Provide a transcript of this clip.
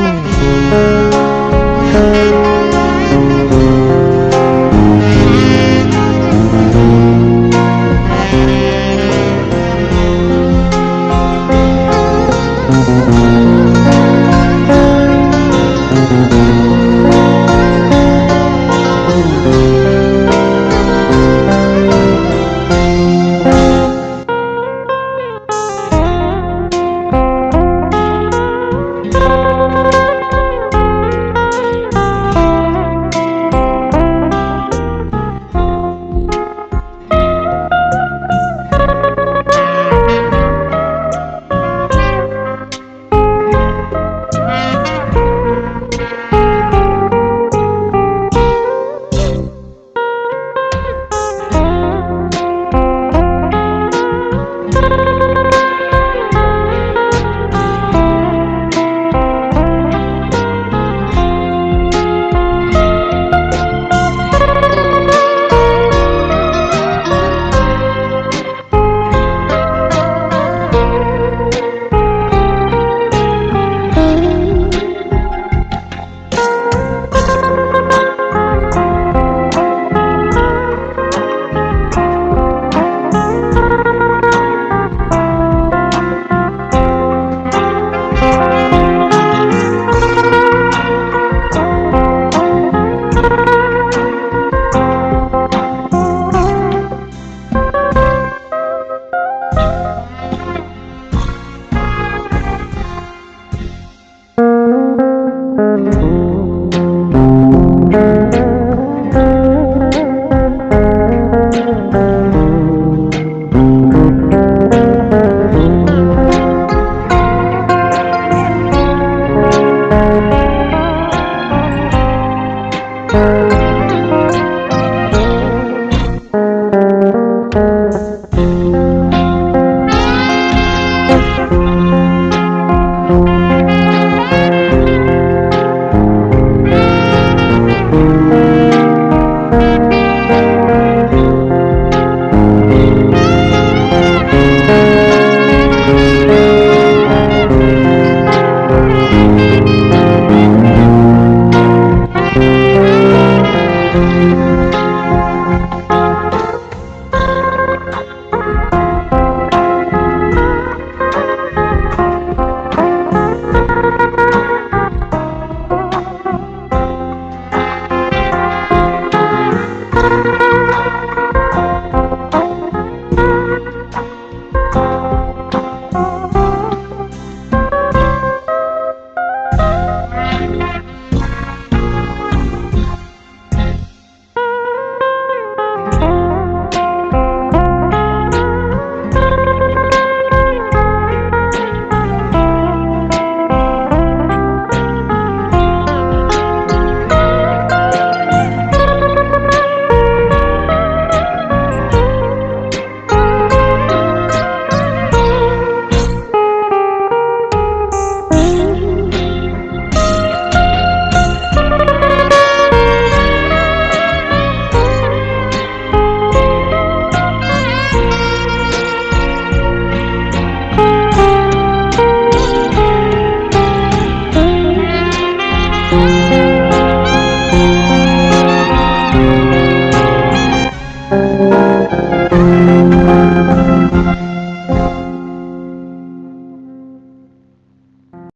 Thank you. Müzik